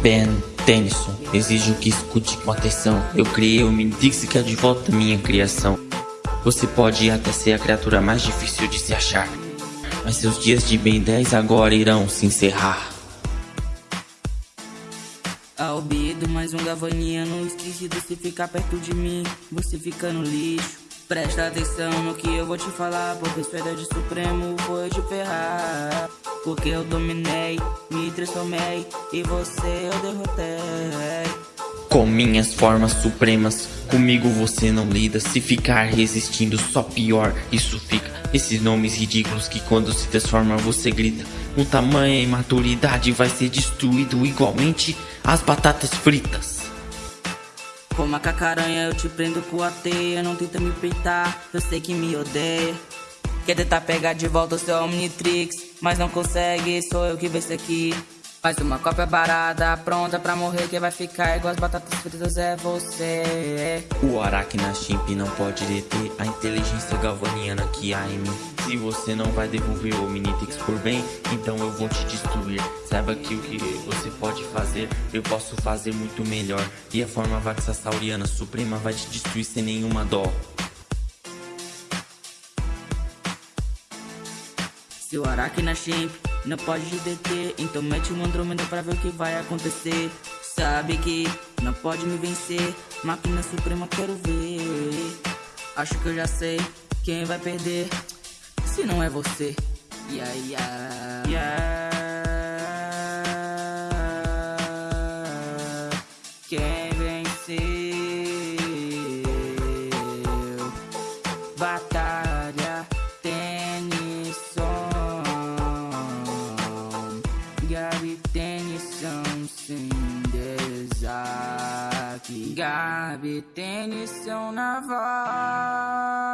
Ben Tennyson, exijo que escute com atenção. Eu criei o é de volta minha criação. Você pode até ser a criatura mais difícil de se achar, mas seus dias de Ben 10 agora irão se encerrar. Albedo, mais um gavaniano esquecido se ficar perto de mim, você fica no lixo. Presta atenção no que eu vou te falar, porque sua de supremo foi te ferrar. Porque eu dominei, transformei e você eu derrotei. Com minhas formas supremas, comigo você não lida. Se ficar resistindo, só pior isso fica. Esses nomes ridículos que quando se transforma você grita. Com tamanha imaturidade vai ser destruído igualmente as batatas fritas. Como a cacaranha eu te prendo com a teia Não tenta me peitar, eu sei que me odeia Quer tentar pegar de volta o seu Omnitrix. Mas não consegue, sou eu que venço aqui. Faz uma cópia barata, pronta pra morrer Quem vai ficar igual as batatas fritas é você. O Aracna Chimp não pode deter a inteligência galvaniana que há em mim Se você não vai devolver o Minitix por bem, então eu vou te destruir. Saiba que o que você pode fazer, eu posso fazer muito melhor. E a forma Vaxasauriana Suprema vai te destruir sem nenhuma dó Seu Aracna Chimp não pode te deter. Então mete um Andrômeda pra ver o que vai acontecer. Sabe que não pode me vencer. Máquina Suprema quero ver. Acho que eu já sei quem vai perder Se não é você. Yeah, yeah, yeah. Quem venceu? Batalha Gabi Tennyson sem desaque Gabi Tennyson na voz